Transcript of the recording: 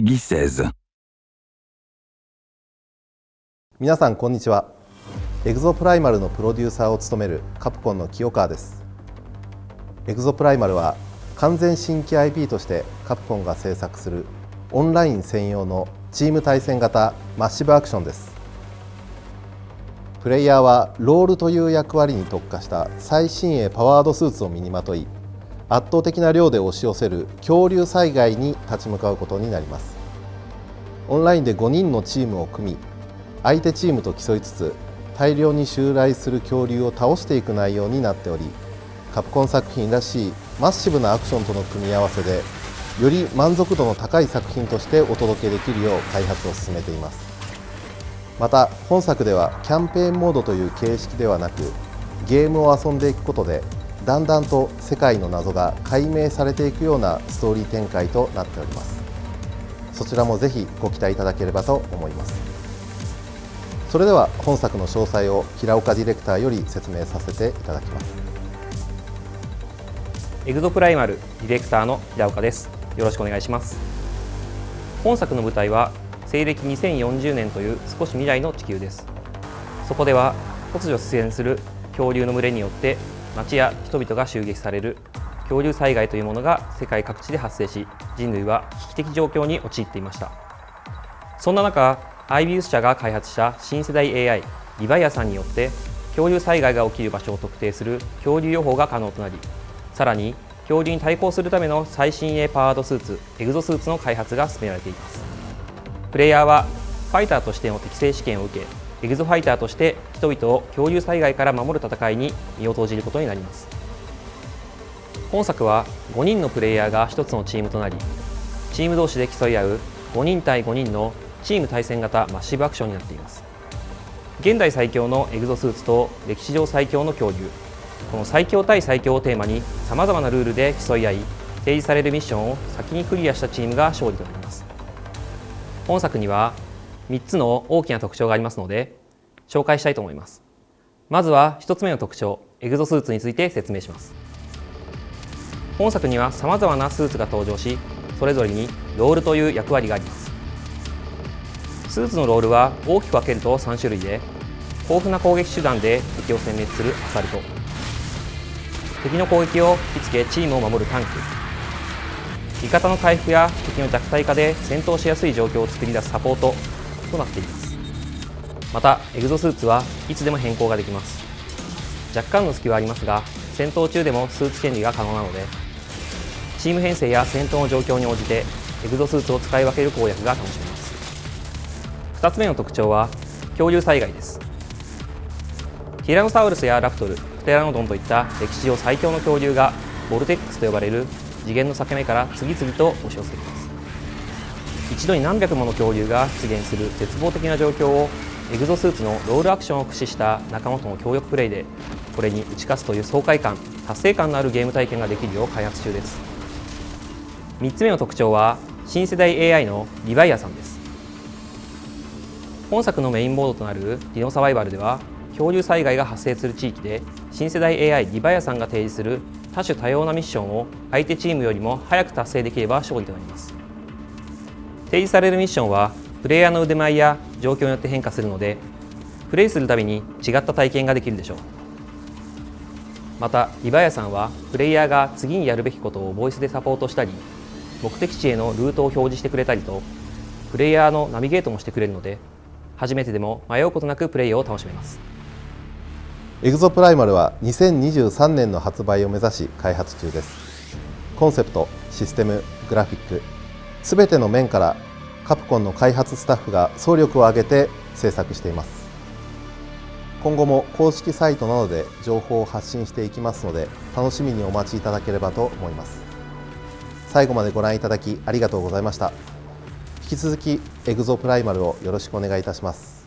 Peggy 16. 皆さんこんにちは。エグゾプライマルのプロデューサーを務めるカプコンの清川です。エグゾプライマルは完全新規 IP としてカプコンが制作するオンライン専用のチーム対戦型マッシブアクションです。プレイヤーはロールという役割に特化した最新鋭パワードスーツを身にまとい圧倒的な量で押し寄せる恐竜災害に立ち向かうことになります。オンラインで5人のチームを組み相手チームと競いつつ大量に襲来する恐竜を倒していく内容になっておりカプコン作品らしいマッシブなアクションとの組み合わせでより満足度の高い作品としてお届けできるよう開発を進めています。また本作ではキャンペーンモードという形式ではなくゲームを遊んでいくことでだんだんと世界の謎が解明されていくようなストーリー展開となっております。そちらもぜひご期待いただければと思います。それでは本作の詳細を平岡ディレクターより説明させていただきます。エグゾプライマルディレクターの平岡です。よろしくお願いします。本作の舞台は西暦2040年という少し未来の地球です。そこでは突如出現する恐竜の群れによって町や人々が襲撃される恐竜災害というものが世界各地で発生し人類は危機的状況に陥っていました。そんな中アイビウス社が開発した新世代 AI リバイアさんによって恐竜災害が起きる場所を特定する恐竜予報が可能となりさらに恐竜に対抗するための最新鋭パワードスーツエグゾスーツの開発が進められています。プレイヤーはファイターとしての適正試験を受けエグゾファイターとして人々を恐竜災害から守る戦いに身を投じることになります。本作は5人のプレイヤーが1つのチームとなりチーム同士で競い合う5人対5人のチーム対戦型マッシブアクションになっています。現代最強のエグゾスーツと歴史上最強の恐竜。この最強対最強をテーマにさまざまなルールで競い合い提示されるミッションを先にクリアしたチームが勝利となります。本作には3つの大きな特徴がありますので紹介したいと思います。まずは1つ目の特徴エグゾスーツについて説明します。本作にはさまざまなスーツが登場しそれぞれにロールという役割があります。スーツのロールは大きく分けると3種類で豊富な攻撃手段で敵を殲滅するアサルト。敵の攻撃を引きつけチームを守るタンク。味方の回復や敵の弱体化で戦闘しやすい状況を作り出すサポート。となっています。またエグゾスーツはいつでも変更ができます。若干の隙はありますが戦闘中でもスーツ権利が可能なのでチーム編成や戦闘の状況に応じてエグゾスーツを使い分ける攻略が楽しめます。2つ目の特徴は恐竜災害です。ティラノサウルスやラプトルプテラノドンといった歴史上最強の恐竜がボルテックスと呼ばれる次元の裂け目から次々と押し寄せています。一度に何百もの恐竜が出現する絶望的な状況をエグゾスーツのロールアクションを駆使した仲間との協力プレイでこれに打ち勝つという爽快感達成感のあるゲーム体験ができるよう開発中です。3つ目の特徴は新世代 AI のリヴァイアさんです本作のメインボードとなるディノサバイバルでは恐竜災害が発生する地域で新世代 AI リヴァイアさんが提示する多種多様なミッションを相手チームよりも早く達成できれば勝利となります。提示されるミッションはプレイヤーの腕前や状況によって変化するのでプレイするたびに違った体験ができるでしょう。またリヴァイアさんはプレイヤーが次にやるべきことをボイスでサポートしたり目的地へのルートを表示してくれたりとプレイヤーのナビゲートもしてくれるので初めてでも迷うことなくプレイを楽しめます。エグゾプライマルは2023年の発売を目指し開発中です。コンセプトシステムグラフィック。すべての面からカプコンの開発スタッフが総力を挙げて制作しています。今後も公式サイトなどで情報を発信していきますので楽しみにお待ちいただければと思います。最後までご覧いただきありがとうございました。引き続きエグゾプライマルをよろしくお願いいたします。